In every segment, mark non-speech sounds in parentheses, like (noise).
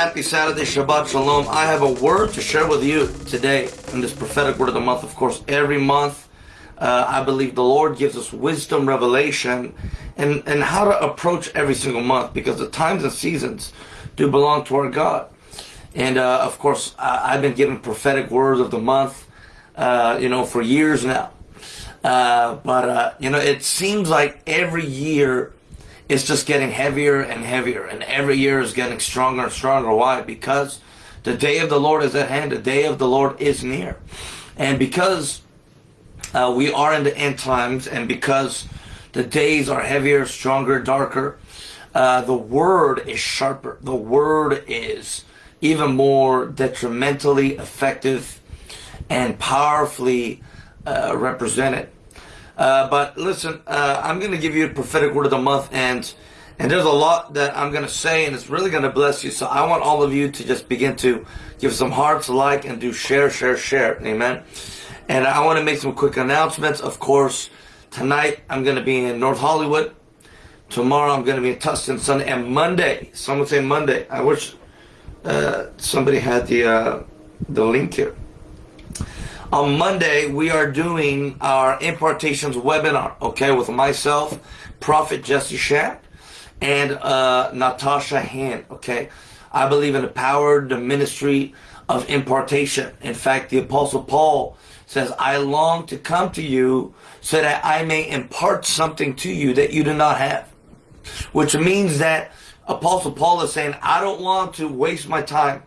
happy Saturday, Shabbat Shalom. I have a word to share with you today in this prophetic word of the month. Of course, every month, uh, I believe the Lord gives us wisdom, revelation, and, and how to approach every single month because the times and seasons do belong to our God. And uh, of course, I, have been given prophetic words of the month, uh, you know, for years now. Uh, but, uh, you know, it seems like every year it's just getting heavier and heavier, and every year is getting stronger and stronger. Why? Because the day of the Lord is at hand. The day of the Lord is near, and because uh, we are in the end times, and because the days are heavier, stronger, darker, uh, the word is sharper. The word is even more detrimentally effective and powerfully uh, represented. Uh, but listen, uh, I'm going to give you a prophetic word of the month, and and there's a lot that I'm going to say, and it's really going to bless you. So I want all of you to just begin to give some hearts, like, and do share, share, share. Amen. And I want to make some quick announcements. Of course, tonight I'm going to be in North Hollywood. Tomorrow I'm going to be in Tustin Sunday, and Monday. Someone say Monday. I wish uh, somebody had the uh, the link here. On Monday, we are doing our impartations webinar, okay, with myself, Prophet Jesse Shamp, and uh, Natasha Hand, okay. I believe in the power, the ministry of impartation. In fact, the Apostle Paul says, I long to come to you so that I may impart something to you that you do not have. Which means that Apostle Paul is saying, I don't want to waste my time.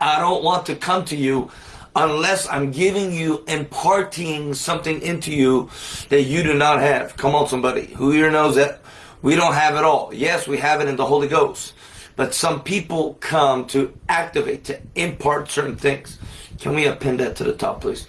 I don't want to come to you unless I'm giving you, imparting something into you that you do not have. Come on, somebody. Who here knows that we don't have it all? Yes, we have it in the Holy Ghost. But some people come to activate, to impart certain things. Can we append that to the top, please?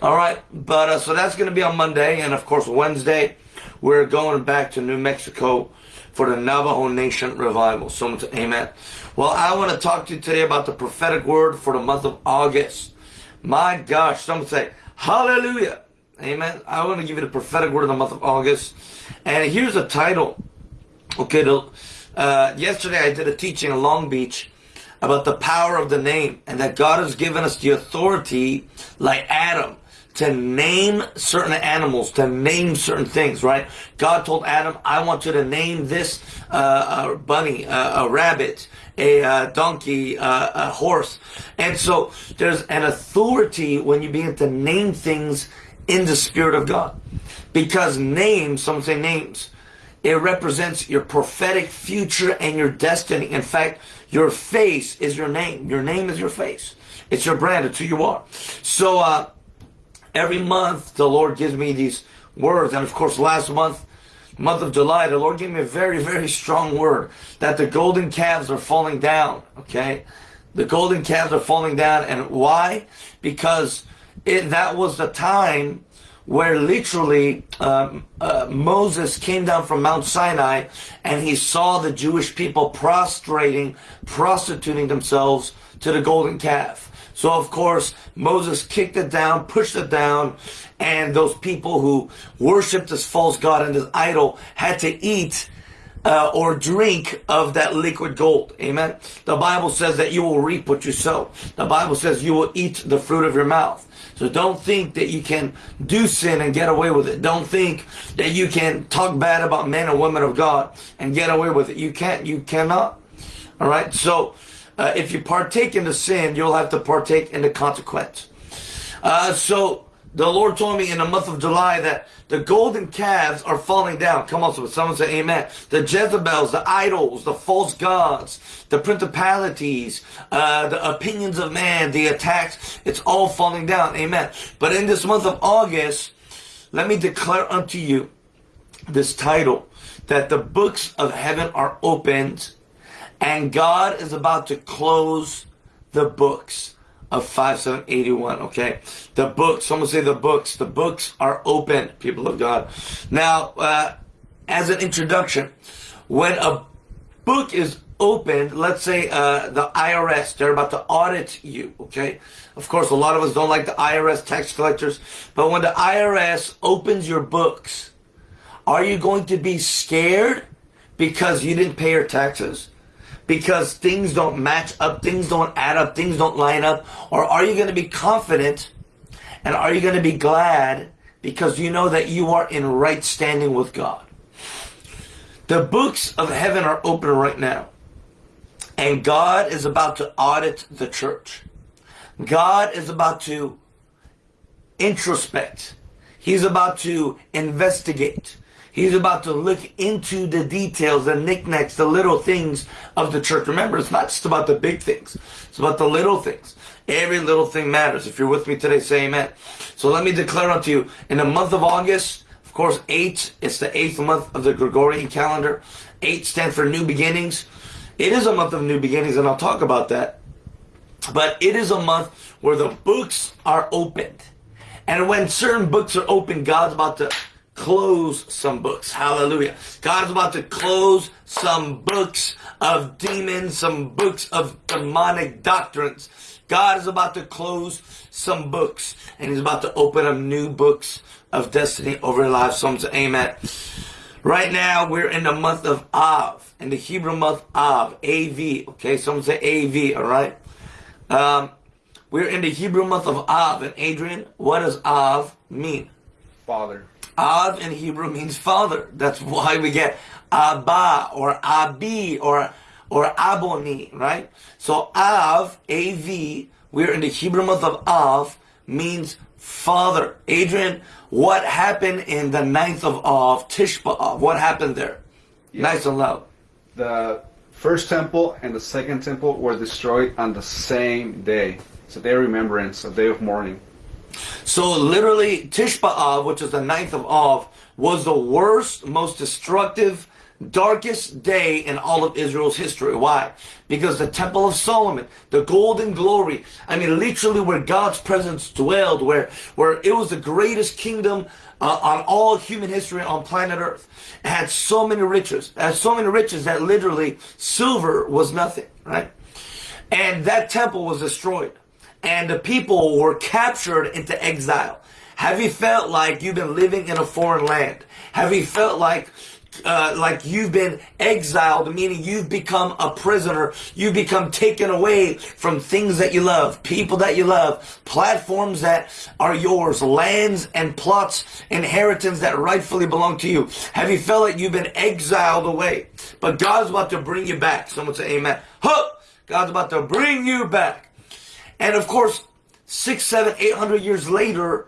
All right. But uh, so that's going to be on Monday. And of course, Wednesday, we're going back to New Mexico for the Navajo Nation revival. Someone say amen. Well, I want to talk to you today about the prophetic word for the month of August. My gosh, some say, hallelujah. Amen. I want to give you the prophetic word of the month of August. And here's a title. Okay, the, uh, yesterday I did a teaching in Long Beach about the power of the name and that God has given us the authority, like Adam, to name certain animals, to name certain things, right? God told Adam, I want you to name this uh, a bunny, uh, a rabbit, a uh, donkey, uh, a horse. And so there's an authority when you begin to name things in the Spirit of God. Because names, some say names, it represents your prophetic future and your destiny. In fact, your face is your name. Your name is your face. It's your brand. It's who you are. So, uh, every month the Lord gives me these words. And of course, last month, month of July, the Lord gave me a very, very strong word that the golden calves are falling down. Okay. The golden calves are falling down. And why? Because it, that was the time where literally um, uh, Moses came down from Mount Sinai and he saw the Jewish people prostrating, prostituting themselves to the golden calf. So of course, Moses kicked it down, pushed it down, and those people who worshipped this false god and this idol had to eat uh, or drink of that liquid gold. Amen. The Bible says that you will reap what you sow. The Bible says you will eat the fruit of your mouth. So don't think that you can do sin and get away with it. Don't think that you can talk bad about men and women of God and get away with it. You can't. You cannot. All right. So uh, if you partake in the sin, you'll have to partake in the consequence. Uh, so the Lord told me in the month of July that the golden calves are falling down. Come on, someone say amen. The Jezebels, the idols, the false gods, the principalities, uh, the opinions of man, the attacks, it's all falling down. Amen. But in this month of August, let me declare unto you this title that the books of heaven are opened and God is about to close the books of 5781, okay? The books, someone say the books. The books are open, people of God. Now, uh, as an introduction, when a book is opened, let's say uh, the IRS, they're about to audit you, okay? Of course, a lot of us don't like the IRS tax collectors, but when the IRS opens your books, are you going to be scared because you didn't pay your taxes? Because things don't match up, things don't add up, things don't line up? Or are you going to be confident and are you going to be glad because you know that you are in right standing with God? The books of heaven are open right now. And God is about to audit the church. God is about to introspect. He's about to investigate. He's about to look into the details, the knickknacks, the little things of the church. Remember, it's not just about the big things. It's about the little things. Every little thing matters. If you're with me today, say amen. So let me declare unto you, in the month of August, of course, eight, it's the eighth month of the Gregorian calendar. Eight stands for new beginnings. It is a month of new beginnings, and I'll talk about that. But it is a month where the books are opened. And when certain books are opened, God's about to close some books. Hallelujah. God is about to close some books of demons, some books of demonic doctrines. God is about to close some books and he's about to open up new books of destiny over your life. Say amen. Right now we're in the month of Av, in the Hebrew month Av, A-V. Okay, some say A-V, all right? Um, we're in the Hebrew month of Av. And Adrian, what does Av mean? Father. Av in Hebrew means father. That's why we get Abba or Abi or or Aboni, right? So Av, A-V, we're in the Hebrew month of Av, means father. Adrian, what happened in the ninth of Av, Tisha B'Av? What happened there? Nice and loud. The first temple and the second temple were destroyed on the same day. It's a day of remembrance, a day of mourning. So literally, Tisha B'Av, which is the ninth of Av, was the worst, most destructive, darkest day in all of Israel's history. Why? Because the Temple of Solomon, the golden glory, I mean, literally where God's presence dwelled, where, where it was the greatest kingdom uh, on all human history on planet Earth. It had so many riches. Had so many riches that literally silver was nothing, right? And that temple was destroyed and the people were captured into exile. Have you felt like you've been living in a foreign land? Have you felt like uh, like you've been exiled, meaning you've become a prisoner. You've become taken away from things that you love, people that you love, platforms that are yours, lands and plots, inheritance that rightfully belong to you. Have you felt like you've been exiled away? But God's about to bring you back. Someone say amen. Huh! God's about to bring you back. And of course, six, seven, eight hundred years later,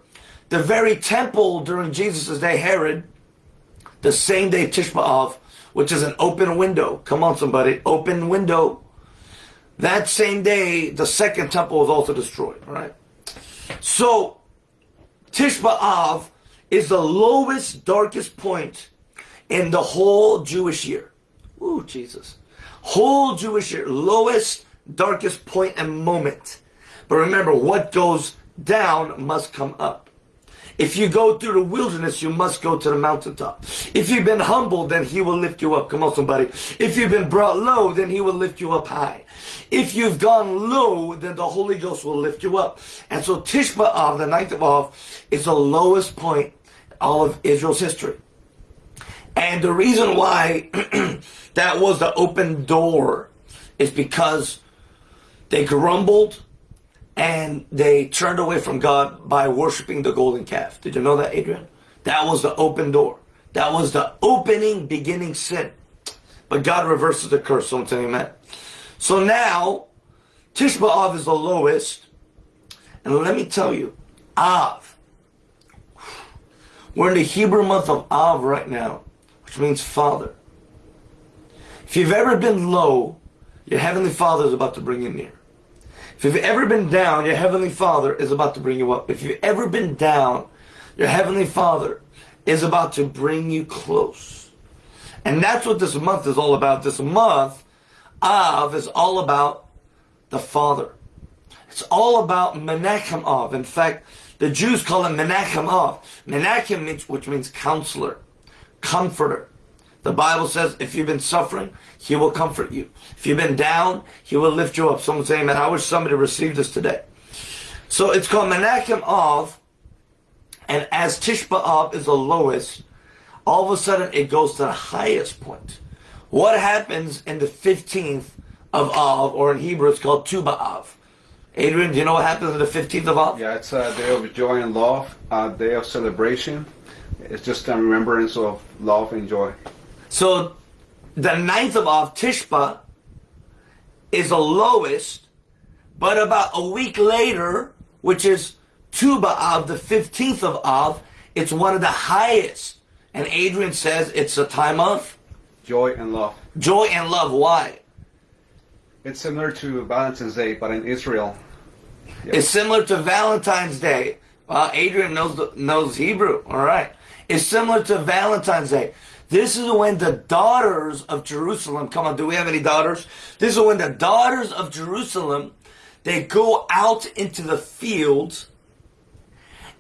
the very temple during Jesus' day, Herod, the same day Tisha B'Av, which is an open window. Come on, somebody, open window. That same day, the second temple was also destroyed. Right. So, Tisha B'Av is the lowest, darkest point in the whole Jewish year. Ooh, Jesus. Whole Jewish year, lowest, darkest point and moment. But remember, what goes down must come up. If you go through the wilderness, you must go to the mountaintop. If you've been humbled, then he will lift you up. Come on, somebody. If you've been brought low, then he will lift you up high. If you've gone low, then the Holy Ghost will lift you up. And so Tisha B'Av, the ninth of Av, is the lowest point in all of Israel's history. And the reason why (clears throat) that was the open door is because they grumbled, and they turned away from God by worshiping the golden calf. Did you know that, Adrian? That was the open door. That was the opening, beginning sin. But God reverses the curse. Tell me, man. So now, Tisha B'Av is the lowest. And let me tell you, Av. We're in the Hebrew month of Av right now, which means Father. If you've ever been low, your Heavenly Father is about to bring you near. If you've ever been down, your Heavenly Father is about to bring you up. If you've ever been down, your Heavenly Father is about to bring you close. And that's what this month is all about. This month, Av, is all about the Father. It's all about Menachem Av. In fact, the Jews call him Menachem Av. Menachem, means, which means counselor, comforter. The Bible says if you've been suffering, He will comfort you. If you've been down, He will lift you up. Someone saying, man, I wish somebody received this today. So it's called Menachem Av, and as Tisha B'Av is the lowest, all of a sudden it goes to the highest point. What happens in the 15th of Av, or in Hebrew it's called Tu B'Av. Adrian, do you know what happens on the 15th of Av? Yeah, it's a day of joy and love, a day of celebration. It's just a remembrance of love and joy. So the ninth of Av, Tishba, is the lowest, but about a week later, which is Tu B'Av, the 15th of Av, it's one of the highest. And Adrian says it's a time of Joy and love. joy and love. Why? It's similar to Valentine's Day, but in Israel. It's similar to Valentine's Day. Well, Adrian knows knows Hebrew. All right. It's similar to Valentine's Day. This is when the daughters of Jerusalem. Come on, do we have any daughters? This is when the daughters of Jerusalem they go out into the fields,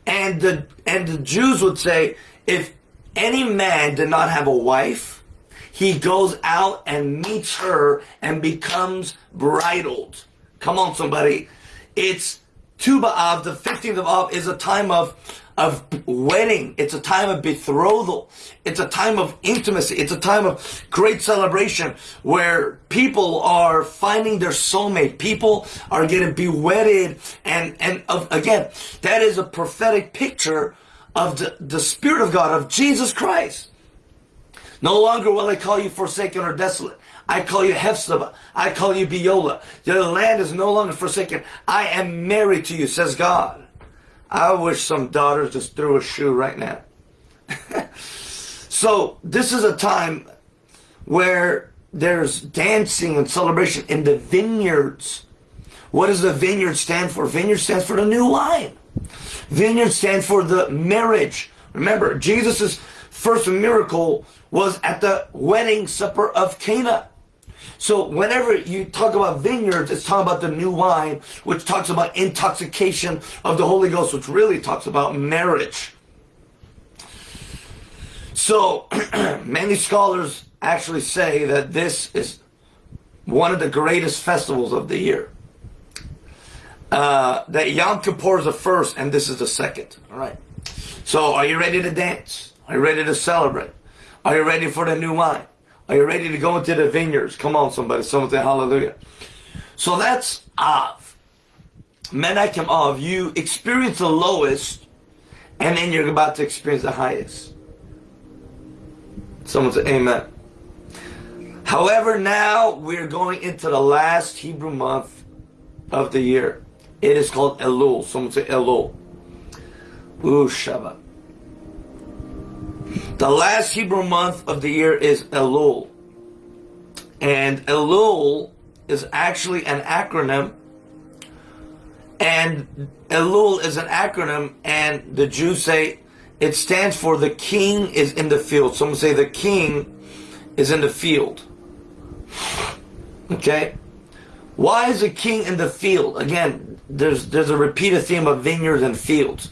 and the and the Jews would say, if any man did not have a wife, he goes out and meets her and becomes bridled. Come on, somebody. It's Tu B'Av, the 15th of Av, is a time of, of wedding. It's a time of betrothal. It's a time of intimacy. It's a time of great celebration where people are finding their soulmate. People are getting bewedded. And, and of, again, that is a prophetic picture of the, the Spirit of God, of Jesus Christ. No longer will I call you forsaken or desolate. I call you Hephzibah. I call you Beulah. The land is no longer forsaken. I am married to you, says God. I wish some daughters just threw a shoe right now. (laughs) so this is a time where there's dancing and celebration in the vineyards. What does the vineyard stand for? Vineyard stands for the new wine. Vineyard stands for the marriage. Remember, Jesus' first miracle was at the wedding supper of Cana. So whenever you talk about vineyards, it's talking about the new wine, which talks about intoxication of the Holy Ghost, which really talks about marriage. So (clears throat) many scholars actually say that this is one of the greatest festivals of the year. Uh, that Yom Kippur is the first, and this is the second. All right. So, are you ready to dance? Are you ready to celebrate? Are you ready for the new wine? Are you ready to go into the vineyards? Come on, somebody. Someone say hallelujah. So that's Av. Menachem Av. You experience the lowest, and then you're about to experience the highest. Someone say amen. However, now we're going into the last Hebrew month of the year. It is called Elul. Someone say Elul. Ooh, Shabbat. The last Hebrew month of the year is Elul. And Elul is actually an acronym. And Elul is an acronym, and the Jews say it stands for the king is in the field. Someone say the king is in the field. Okay? Why is the king in the field? Again, there's there's a repeated theme of vineyards and fields.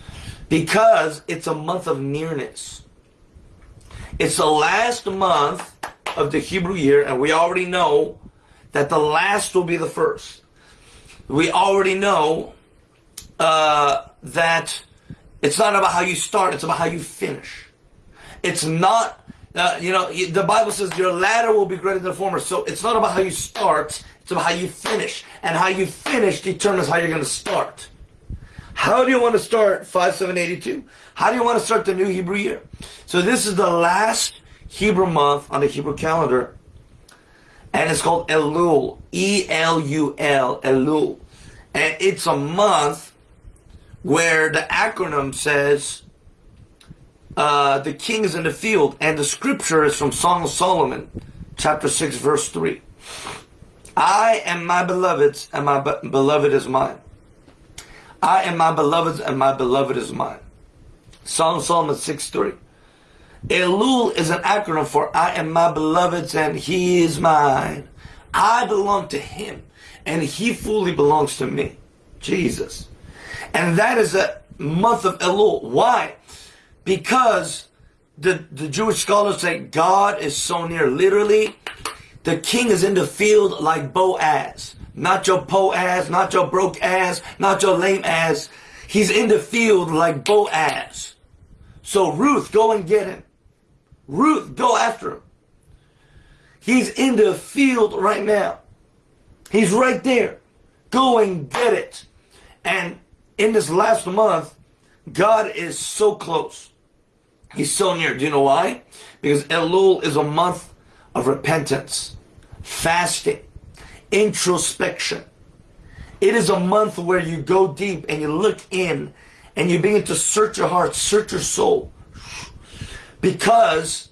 Because it's a month of nearness. It's the last month of the Hebrew year, and we already know that the last will be the first. We already know uh, that it's not about how you start, it's about how you finish. It's not, uh, you know, the Bible says your latter will be greater than the former. So it's not about how you start, it's about how you finish. And how you finish determines how you're going to start. How do you want to start 5782? How do you want to start the new Hebrew year? So this is the last Hebrew month on the Hebrew calendar. And it's called Elul. E-L-U-L. Elul. And it's a month where the acronym says uh, the king is in the field. And the scripture is from Song of Solomon, chapter 6, verse 3. I am my beloved's, and my be- beloved is mine. I am my beloved's, and my beloved is mine. Song of Solomon 6 3. Elul is an acronym for I am my beloved's, and he is mine. I belong to him, and he fully belongs to me. Jesus. And that is a month of Elul. Why? Because the, the Jewish scholars say God is so near. Literally, the king is in the field like Boaz. Not your po ass, not your broke ass, not your lame ass. He's in the field like Boaz. So Ruth, go and get him. Ruth, go after him. He's in the field right now. He's right there. Go and get it. And in this last month, God is so close. He's so near. Do you know why? Because Elul is a month of repentance, fasting, introspection. It is a month where you go deep and you look in and you begin to search your heart, search your soul. Because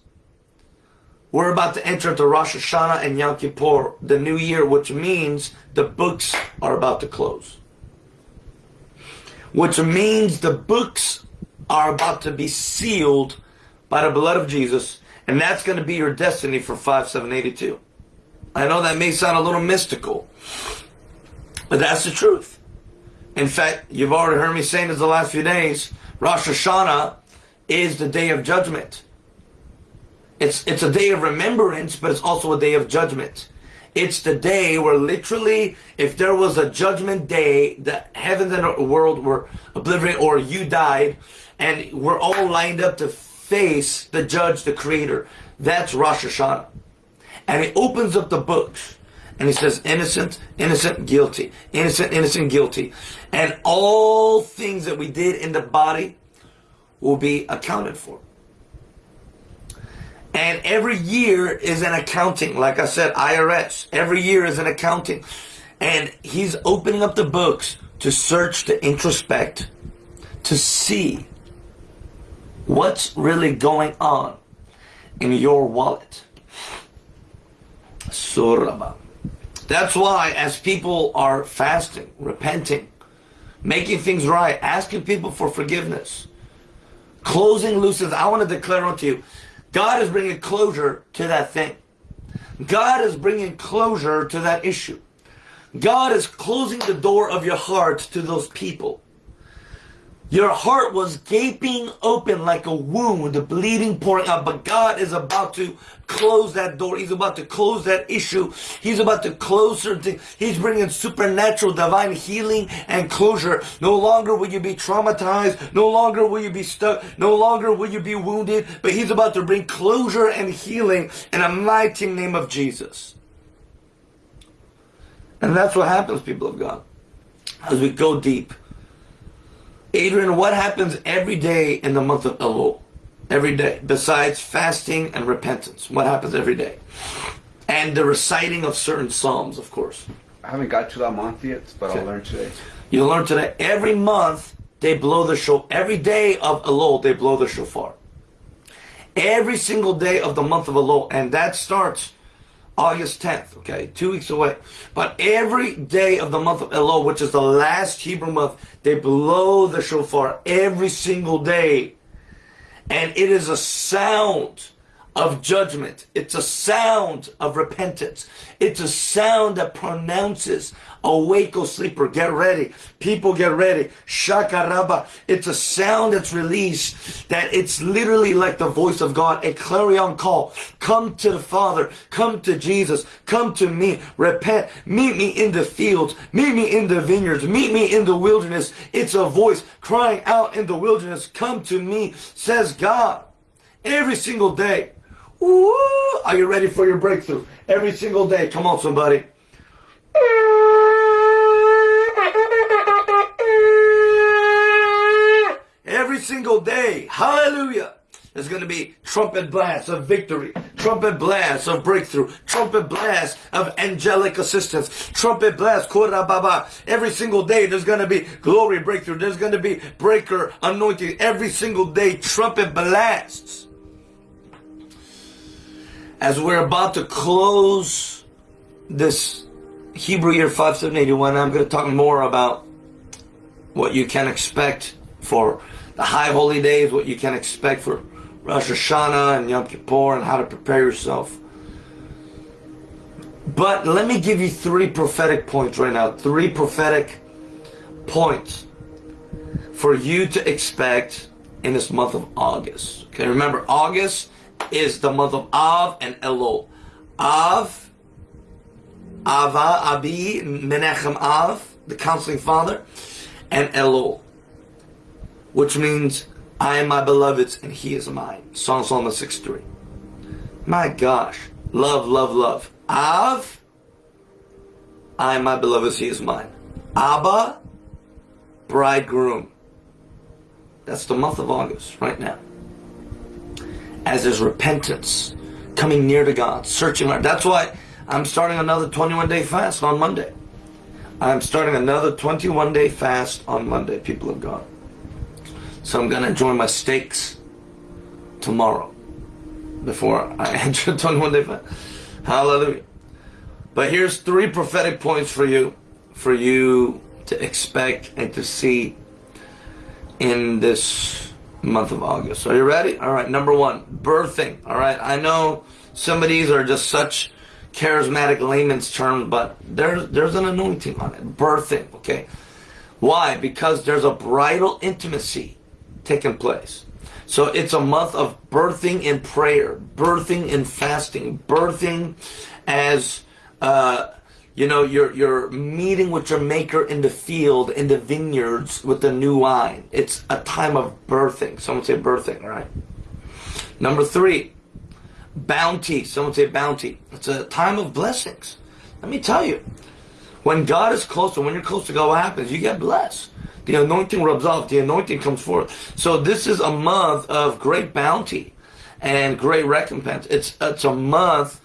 we're about to enter into Rosh Hashanah and Yom Kippur, the new year, which means the books are about to close. Which means the books are about to be sealed by the blood of Jesus, and that's going to be your destiny for 5782. I know that may sound a little mystical, but that's the truth. In fact, you've already heard me saying this the last few days. Rosh Hashanah is the day of judgment. It's, it's a day of remembrance, but it's also a day of judgment. It's the day where literally, if there was a judgment day, the heavens and the world were obliterated, or you died, and we're all lined up to face the judge, the creator. That's Rosh Hashanah. And it opens up the books. And he says, innocent, innocent, guilty. Innocent, innocent, guilty. And all things that we did in the body will be accounted for. And every year is an accounting. Like I said, IRS. Every year is an accounting. And he's opening up the books to search, to introspect, to see what's really going on in your wallet. Surah. That's why as people are fasting, repenting, making things right, asking people for forgiveness, closing loose ends, I want to declare unto you, God is bringing closure to that thing. God is bringing closure to that issue. God is closing the door of your heart to those people. Your heart was gaping open like a wound, bleeding, pouring out. But God is about to close that door. He's about to close that issue. He's about to close certain things. He's bringing supernatural divine healing and closure. No longer will you be traumatized. No longer will you be stuck. No longer will you be wounded. But He's about to bring closure and healing in a mighty name of Jesus. And that's what happens, people of God. As we go deep Adrian, what happens every day in the month of Elul? Every day, besides fasting and repentance. What happens every day? And the reciting of certain psalms, of course. I haven't got to that month yet, but okay. I'll learn today. You'll learn today. Every month, they blow the shofar. Every day of Elul, they blow the shofar. Every single day of the month of Elul. And that starts August 10th, okay, two weeks away. But every day of the month of Elul, which is the last Hebrew month, they blow the shofar every single day. And it is a sound of judgment. It's a sound of repentance. It's a sound that pronounces, awake, O sleeper, get ready. People get ready. Shakaraba. It's a sound that's released that it's literally like the voice of God, a clarion call. Come to the Father. Come to Jesus. Come to me. Repent. Meet me in the fields. Meet me in the vineyards. Meet me in the wilderness. It's a voice crying out in the wilderness. Come to me, says God. Every single day. Ooh, are you ready for your breakthrough? Every single day. Come on, somebody. Every single day. Hallelujah. There's going to be trumpet blasts of victory, trumpet blasts of breakthrough, trumpet blasts of angelic assistance, trumpet blasts, baba. Every single day there's going to be glory breakthrough. There's going to be breaker anointing. Every single day, trumpet blasts as we're about to close this Hebrew year 5781, I'm going to talk more about what you can expect for the high holy days, what you can expect for Rosh Hashanah and Yom Kippur, and how to prepare yourself. But let me give you three prophetic points right now. Three prophetic points for you to expect in this month of August. Okay, remember, August is the month of Av and Elul. Av, Ava, Abi, Menachem Av, the counseling father, and Elul, which means I am my beloved's and he is mine. Song Solomon 6 3. My gosh. Love, love, love. Av, I am my beloved's, he is mine. Abba, bridegroom. That's the month of August right now. As is repentance, coming near to God, searching. That's why I'm starting another 21 day fast on Monday. I'm starting another 21 day fast on Monday, people of God. So I'm going to enjoy my steaks tomorrow before I (laughs) enter 21 day fast. Hallelujah. But here's three prophetic points for you, for you to expect and to see in this month of August. Are you ready? All right. Number one, birthing. All right. I know some of these are just such charismatic layman's terms, but there's there's an anointing on it. Birthing. Okay. Why? Because there's a bridal intimacy taking place. So it's a month of birthing in prayer, birthing in fasting, birthing as uh, you know, you're you're meeting with your maker in the field, in the vineyards with the new wine. It's a time of birthing. Someone say birthing, right? Number three, bounty. Someone say bounty. It's a time of blessings. Let me tell you, when God is close and when you're close to God, what happens? You get blessed. The anointing rubs off. The anointing comes forth. So this is a month of great bounty and great recompense. It's it's a month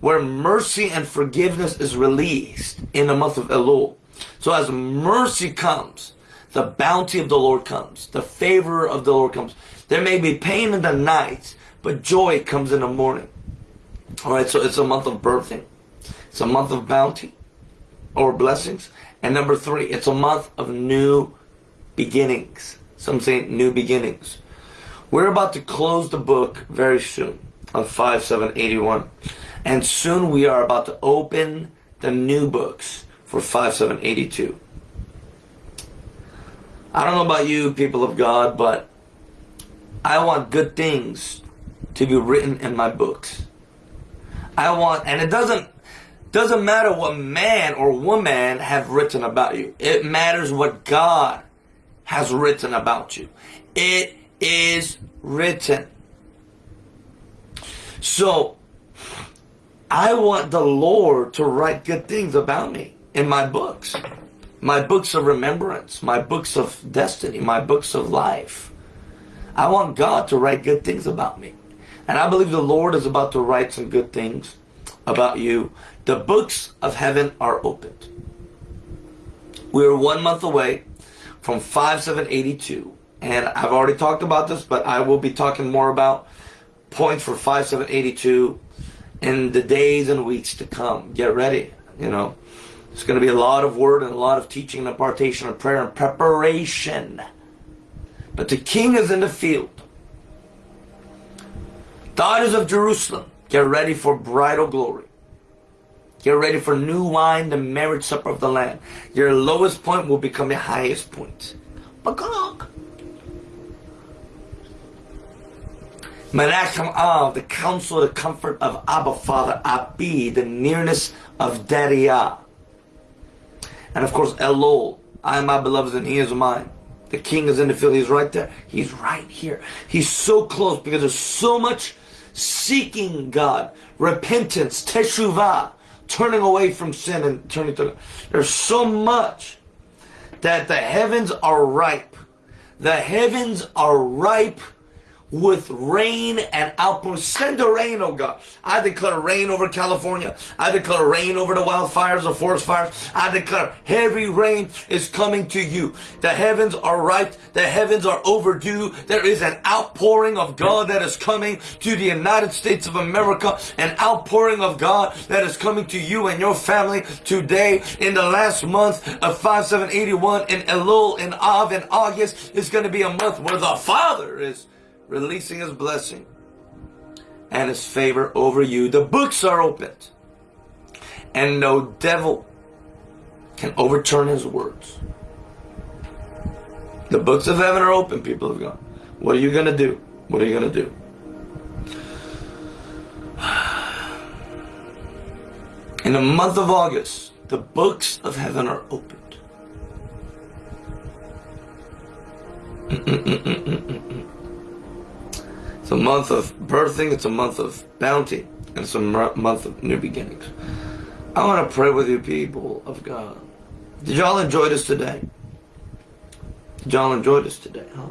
where mercy and forgiveness is released in the month of Elul. So as mercy comes, the bounty of the Lord comes, the favor of the Lord comes. There may be pain in the night, but joy comes in the morning. All right, so it's a month of birthing. It's a month of bounty or blessings. And number three, it's a month of new beginnings. Some say new beginnings. We're about to close the book very soon of 5781. And soon we are about to open the new books for 5782. I don't know about you, people of God, but I want good things to be written in my books. I want, and it doesn't, doesn't matter what man or woman have written about you. It matters what God has written about you. It is written. So, I want the Lord to write good things about me in my books. My books of remembrance, my books of destiny, my books of life. I want God to write good things about me. And I believe the Lord is about to write some good things about you. The books of heaven are opened. We're one month away from 5782. And I've already talked about this, but I will be talking more about points for 5782 in the days and weeks to come. Get ready. You know, it's going to be a lot of word and a lot of teaching and impartation and prayer and preparation. But the king is in the field. Daughters of Jerusalem, get ready for bridal glory. Get ready for new wine, the marriage supper of the Lamb. Your lowest point will become your highest point. Bagog. Menachem Av, the counsel, the comfort of Abba Father, Abi, the nearness of Dariah. And of course, Elul, I am my beloved and he is mine. The king is in the field, he's right there. He's right here. He's so close because there's so much seeking God, repentance, teshuvah, turning away from sin and turning to God. There's so much that the heavens are ripe. The heavens are ripe with rain and outpours. Send the rain, oh God. I declare rain over California. I declare rain over the wildfires, the forest fires. I declare heavy rain is coming to you. The heavens are ripe. The heavens are overdue. There is an outpouring of God that is coming to the United States of America. An outpouring of God that is coming to you and your family today in the last month of 5781 in Elul in Av in August is going to be a month where the Father is releasing his blessing and his favor over you. The books are opened, and no devil can overturn his words. The books of heaven are open, people of God. What are you going to do? What are you going to do? In the month of August, the books of heaven are opened. (laughs) It's a month of birthing, it's a month of bounty, and it's a month of new beginnings. I want to pray with you, people of God. Did y'all enjoy this today? Did y'all enjoy this today, huh?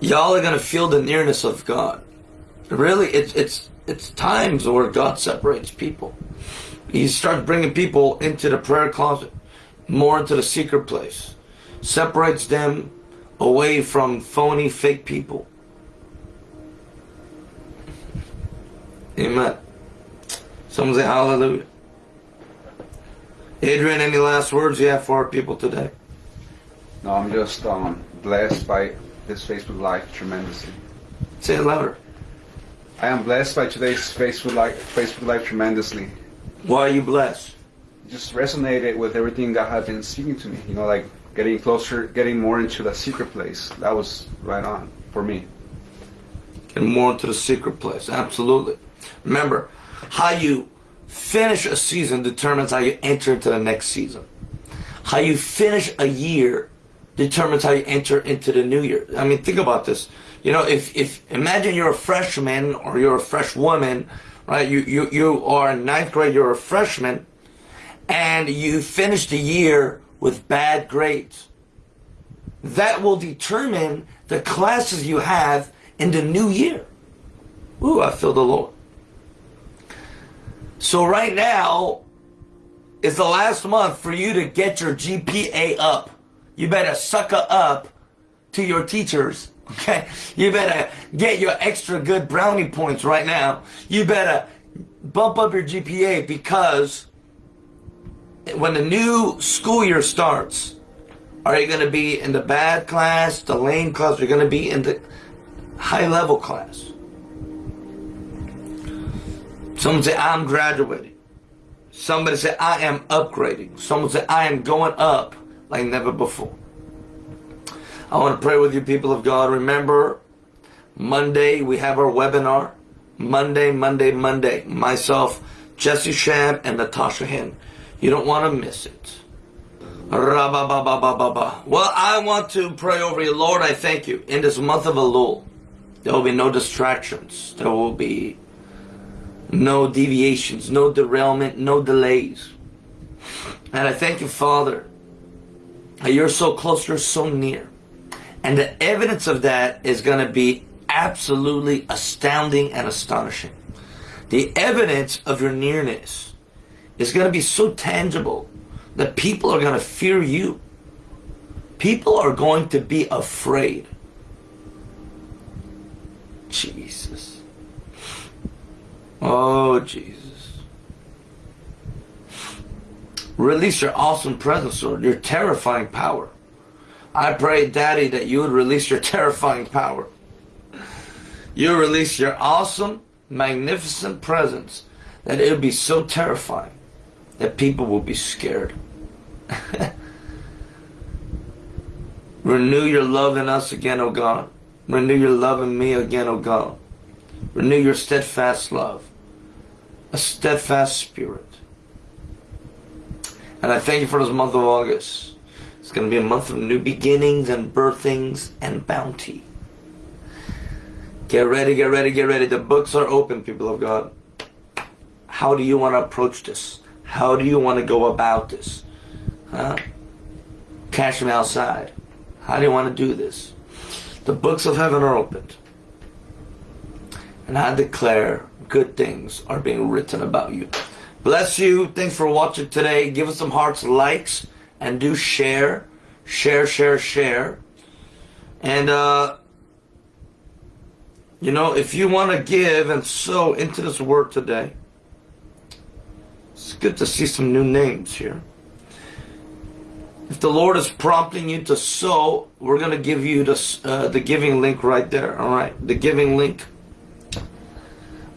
Y'all are gonna feel the nearness of God. Really, it's it's it's times where God separates people. He starts bringing people into the prayer closet, more into the secret place, separates them away from phony, fake people. Amen. Someone say hallelujah. Adrian, any last words you have for our people today? No, I'm just um, blessed by this Facebook Live tremendously. Say it louder. I am blessed by today's Facebook Live, Facebook Live tremendously. Why are you blessed? Just resonated with everything God had been speaking to me. You know, like getting closer, getting more into the secret place. That was right on for me. Getting more into the secret place. Absolutely. Remember, how you finish a season determines how you enter into the next season. How you finish a year determines how you enter into the new year. I mean, think about this. You know, if, if imagine you're a freshman or you're a fresh woman, right? You, you, you are in ninth grade, you're a freshman, and you finish the year with bad grades. That will determine the classes you have in the new year. Ooh, I feel the Lord. So right now is the last month for you to get your GPA up. You better sucker up to your teachers. (laughs) Okay? You better get your extra good brownie points right now. You better bump up your GPA because when the new school year starts, are you going to be in the bad class, the lame class? Are you going to be in the high level class? Someone say, I'm graduating. Somebody say, I am upgrading. Someone say, I am going up like never before. I want to pray with you, people of God. Remember, Monday we have our webinar. Monday, Monday, Monday. Myself, Jesse Shab, and Natasha Hen. You don't want to miss it. Rabba ba ba ba ba ba. Well, I want to pray over you. Lord, I thank you. In this month of Elul, there will be no distractions. There will be no deviations, no derailment, no delays. And I thank you, Father, that you're so close, you're so near. And the evidence of that is going to be absolutely astounding and astonishing. The evidence of your nearness is going to be so tangible that people are going to fear you. People are going to be afraid. Jesus. Oh, Jesus. Release your awesome presence, Lord, your terrifying power. I pray, Daddy, that you would release your terrifying power. You release your awesome, magnificent presence, that it would be so terrifying that people will be scared. (laughs) Renew your love in us again, O God. Renew your love in me again, O God. Renew your steadfast love a steadfast spirit. And I thank you for this month of August. It's going to be a month of new beginnings and birthings and bounty. Get ready, get ready, get ready. The books are open, people of God. How do you want to approach this? How do you want to go about this? Huh? Cash me outside. How do you want to do this? The books of heaven are opened. And I declare good things are being written about you. Bless you. Thanks for watching today. Give us some hearts, likes, and do share. Share, share, share. And, uh, you know, if you want to give and sow into this word today, it's good to see some new names here. If the Lord is prompting you to sow, we're going to give you the, uh, the giving link right there. All right. The giving link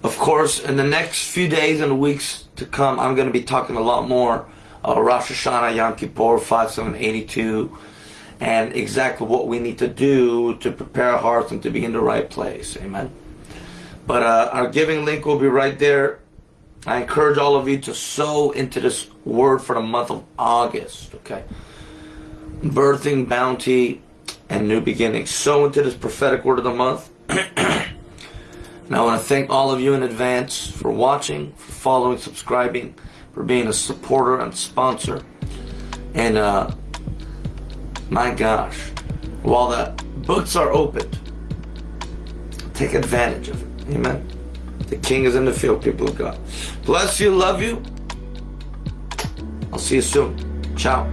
of course, in the next few days and weeks to come, I'm going to be talking a lot more uh, Rosh Hashanah, Yom Kippur, 5782, and exactly what we need to do to prepare our hearts and to be in the right place. Amen. But uh, our giving link will be right there. I encourage all of you to sow into this word for the month of August. Okay. Birthing, bounty, and new beginnings. Sow into this prophetic word of the month. (clears throat) And I want to thank all of you in advance for watching, for following, subscribing, for being a supporter and sponsor. And uh, my gosh, while the books are opened, take advantage of it. Amen. The king is in the field, people of God. Bless you, love you. I'll see you soon. Ciao.